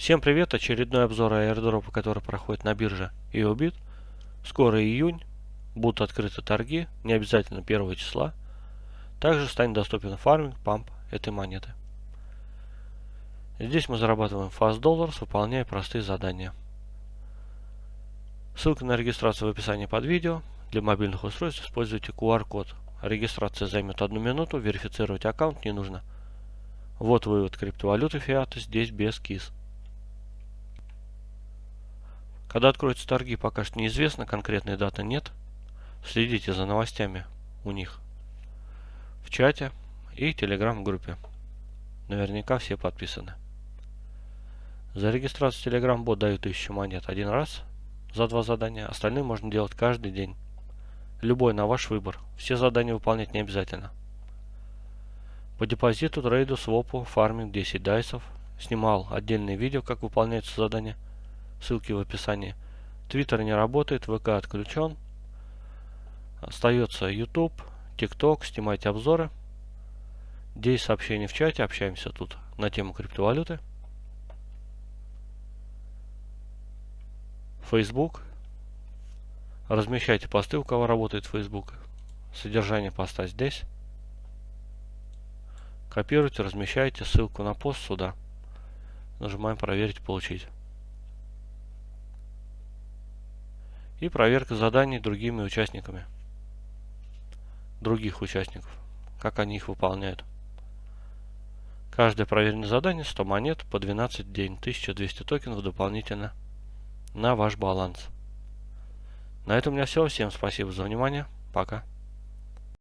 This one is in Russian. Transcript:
Всем привет! Очередной обзор аирдропа, который проходит на бирже EOBIT. Скоро июнь, будут открыты торги, не обязательно 1 числа. Также станет доступен фарминг, памп этой монеты. Здесь мы зарабатываем fast dollars, выполняя простые задания. Ссылка на регистрацию в описании под видео. Для мобильных устройств используйте QR-код. Регистрация займет одну минуту, верифицировать аккаунт не нужно. Вот вывод криптовалюты фиата, здесь без КИС. Когда откроются торги, пока что неизвестно, конкретной даты нет. Следите за новостями у них в чате и телеграм-группе. Наверняка все подписаны. За регистрацию телеграм-бот дают 1000 монет один раз за два задания. Остальные можно делать каждый день. Любой на ваш выбор. Все задания выполнять не обязательно. По депозиту, трейду, свопу, фарминг 10 дайсов. Снимал отдельные видео, как выполняются задания ссылки в описании. Твиттер не работает, ВК отключен. Остается YouTube, TikTok, снимайте обзоры. Здесь сообщения в чате, общаемся тут на тему криптовалюты. Facebook. Размещайте посты, у кого работает Facebook. Содержание поста здесь. Копируйте, размещайте ссылку на пост сюда. Нажимаем проверить, получить. И проверка заданий другими участниками, других участников, как они их выполняют. Каждое проверенное задание 100 монет по 12 день, 1200 токенов дополнительно на ваш баланс. На этом у меня все. Всем спасибо за внимание. Пока.